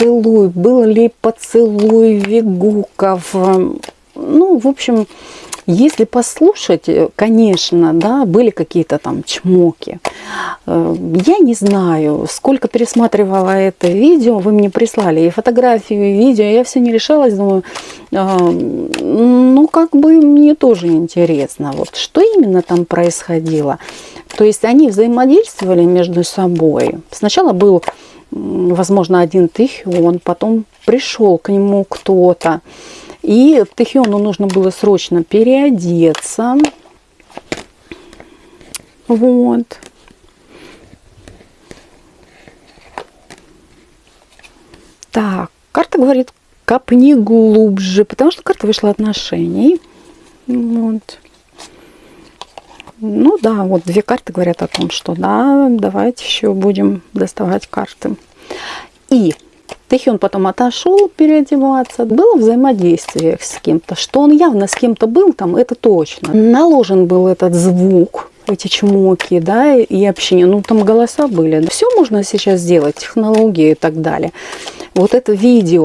поцелуй, был ли поцелуй Вигуков. Ну, в общем, если послушать, э, конечно, да, были какие-то там чмоки. Э, я не знаю, сколько пересматривала это видео, вы мне прислали и фотографию, и видео, я все не решалась, думаю, а, ну, как бы мне тоже интересно, вот что именно там происходило. То есть они взаимодействовали между собой. Сначала был, возможно, один Тихион, потом пришел к нему кто-то. И Тэхиону нужно было срочно переодеться. Вот. Так, карта говорит, копни глубже, потому что карта вышла отношений. Вот. Ну да, вот две карты говорят о том, что да, давайте еще будем доставать карты. И Тэхион потом отошел переодеваться. Было взаимодействие с кем-то. Что он явно с кем-то был там, это точно. Наложен был этот звук, эти чмоки, да, и общение. Ну, там голоса были. Все можно сейчас сделать, технологии и так далее. Вот это видео,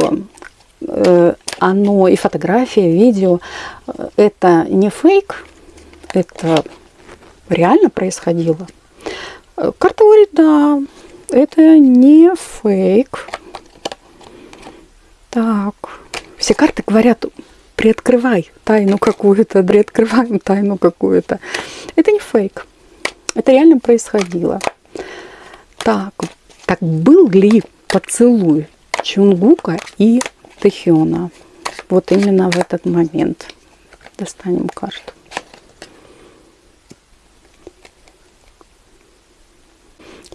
э, оно и фотография, видео, э, это не фейк, это реально происходило. Э, карта говорит, да, это не фейк. Так, все карты говорят, приоткрывай тайну какую-то, приоткрываем тайну какую-то. Это не фейк. Это реально происходило. Так, так был ли поцелуй Чунгука и Тэхиона? Вот именно в этот момент. Достанем карту.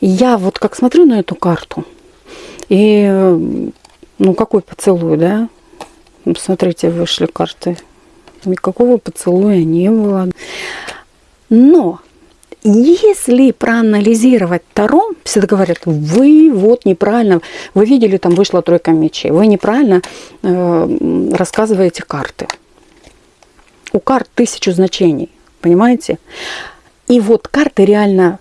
Я вот как смотрю на эту карту, и ну, какой поцелуй, да? Ну, смотрите, вышли карты. Никакого поцелуя не было. Но если проанализировать Таро, всегда говорят, вы вот неправильно, вы видели, там вышла тройка мечей, вы неправильно э, рассказываете карты. У карт тысячу значений, понимаете? И вот карты реально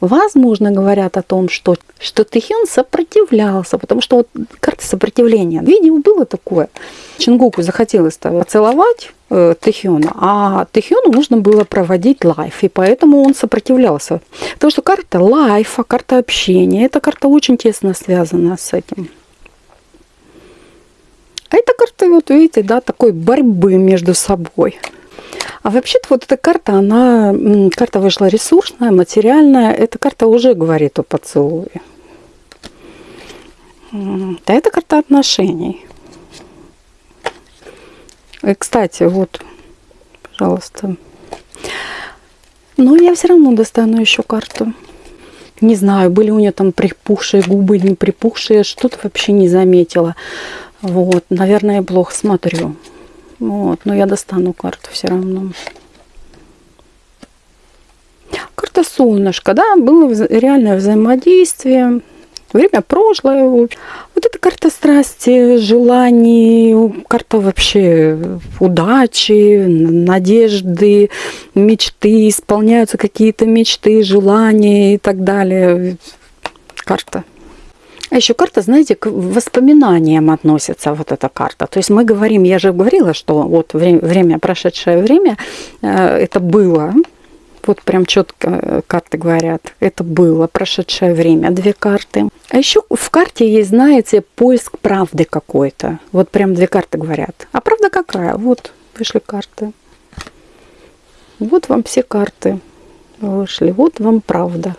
Возможно, говорят о том, что, что Тэхён сопротивлялся, потому что вот карта сопротивления. Видео было такое. Чингуку захотелось поцеловать э, Тэхёна, а Тэхёну нужно было проводить лайф, и поэтому он сопротивлялся. Потому что карта лайфа, карта общения, эта карта очень тесно связана с этим. А эта карта, вот видите, да, такой борьбы между собой. А вообще-то вот эта карта, она, карта вышла ресурсная, материальная. Эта карта уже говорит о поцелуе. Да, это карта отношений. И, кстати, вот, пожалуйста. Но я все равно достану еще карту. Не знаю, были у нее там припухшие губы, не припухшие, что-то вообще не заметила. Вот, наверное, я плохо смотрю. Вот, но я достану карту все равно. Карта солнышко, да, было реальное взаимодействие. Время прошлое. Вот эта карта страсти, желаний, карта вообще удачи, надежды, мечты, исполняются какие-то мечты, желания и так далее. Карта а еще карта, знаете, к воспоминаниям относится вот эта карта. То есть мы говорим, я же говорила, что вот время, время прошедшее время, э, это было, вот прям четко э, карты говорят, это было прошедшее время, две карты. А еще в карте есть, знаете, поиск правды какой-то. Вот прям две карты говорят. А правда какая? Вот вышли карты. Вот вам все карты вышли. Вот вам правда.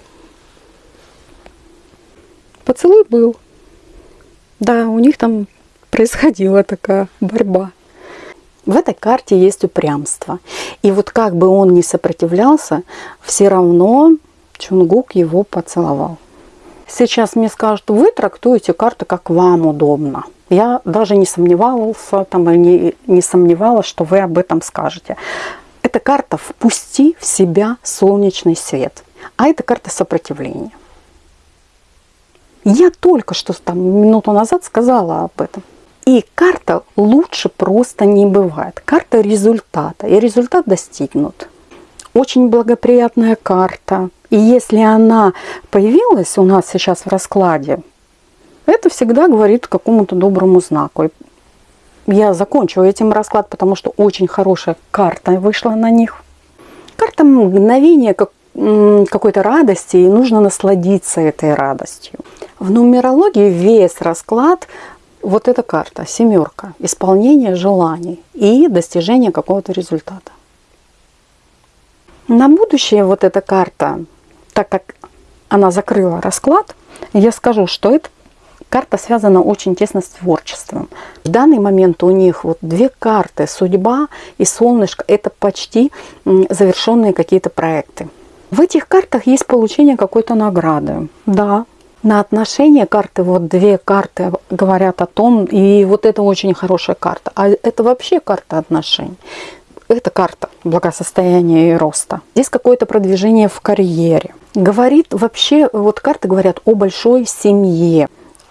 Поцелуй был. Да, у них там происходила такая борьба. В этой карте есть упрямство. И вот как бы он ни сопротивлялся, все равно Чунгук его поцеловал. Сейчас мне скажут, вы трактуете карту как вам удобно. Я даже не сомневался, там, не, не сомневалась, что вы об этом скажете. Эта карта «Впусти в себя солнечный свет», а это карта сопротивления. Я только что там минуту назад сказала об этом. И карта лучше просто не бывает. Карта результата. И результат достигнут. Очень благоприятная карта. И если она появилась у нас сейчас в раскладе, Это всегда говорит какому-то доброму знаку. Я закончу этим расклад, потому что очень хорошая карта вышла на них. Карта мгновения как, какой-то радости, и нужно насладиться этой радостью. В нумерологии весь расклад вот эта карта, семерка, исполнение желаний и достижение какого-то результата. На будущее вот эта карта, так как она закрыла расклад, я скажу, что эта карта связана очень тесно с творчеством. В данный момент у них вот две карты, судьба и солнышко, это почти завершенные какие-то проекты. В этих картах есть получение какой-то награды. Да, на отношения карты, вот две карты говорят о том, и вот это очень хорошая карта. А это вообще карта отношений это карта благосостояния и роста. Здесь какое-то продвижение в карьере. Говорит вообще, вот карты говорят о большой семье,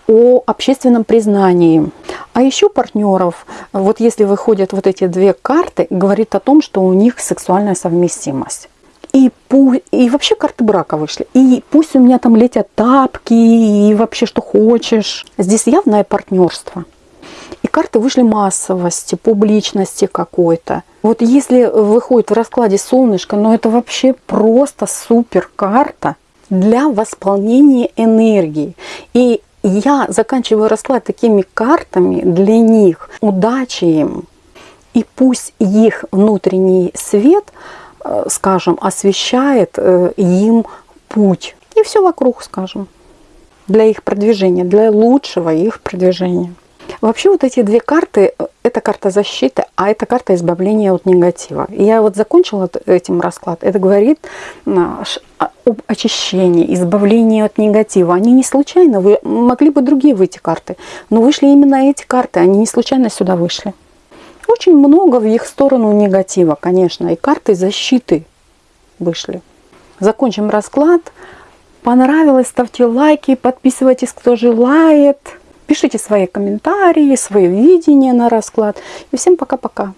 о общественном признании. А еще партнеров, вот если выходят вот эти две карты, говорит о том, что у них сексуальная совместимость. И, и вообще карты брака вышли. И пусть у меня там летят тапки, и вообще что хочешь. Здесь явное партнерство. И карты вышли массовости, публичности какой-то. Вот если выходит в раскладе солнышко, ну это вообще просто супер карта для восполнения энергии. И я заканчиваю расклад такими картами для них, удачи им. И пусть их внутренний свет, скажем, освещает э, им путь. И все вокруг, скажем, для их продвижения, для лучшего их продвижения. Вообще вот эти две карты, это карта защиты, а это карта избавления от негатива. И я вот закончила этим расклад. Это говорит об очищении, избавлении от негатива. Они не случайно, вы могли бы другие выйти карты, но вышли именно эти карты, они не случайно сюда вышли. Очень много в их сторону негатива, конечно, и карты защиты вышли. Закончим расклад. Понравилось, ставьте лайки, подписывайтесь, кто желает. Пишите свои комментарии, свое видение на расклад. И всем пока-пока.